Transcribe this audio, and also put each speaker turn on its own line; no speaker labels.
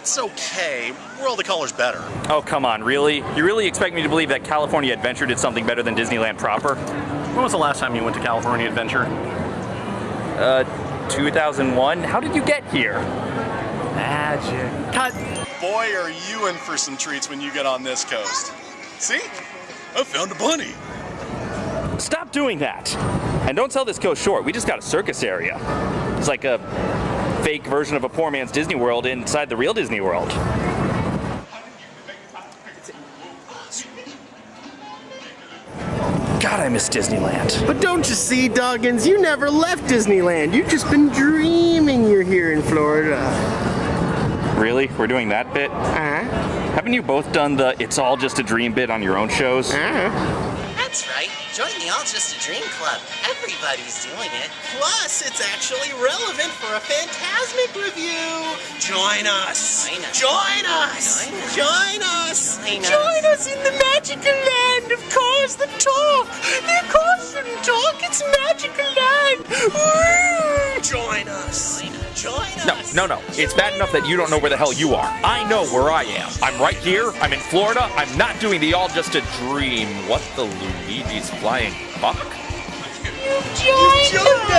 It's okay. World of Color's better.
Oh, come on, really? You really expect me to believe that California Adventure did something better than Disneyland proper?
When was the last time you went to California Adventure?
Uh, 2001? How did you get here?
Magic. Cut. Boy, are you in for some treats when you get on this coast. See? I found a bunny.
Stop doing that! And don't sell this coast short, we just got a circus area. It's like a fake version of a poor man's Disney World inside the real Disney World. God, I miss Disneyland.
But don't you see, Doggins, you never left Disneyland. You've just been dreaming you're here in Florida.
Really? We're doing that bit?
Uh-huh.
Haven't you both done the it's all just a dream bit on your own shows?
Uh-huh.
That's right. Join the All Just a Dream Club. Everybody's doing it.
Plus, it's actually relevant for a Fantasmic review. Join us.
Join us.
Join us.
Join
Join us.
Join us.
Join us in the magical land of cars that talk. They're cars that talk. It's magical land. Woo! Join us. Join
No,
us.
no, no. It's bad enough that you don't know where the hell you are. I know where I am. I'm right here. I'm in Florida. I'm not doing the all just a dream. What the Luigi's flying fuck?
Join us. You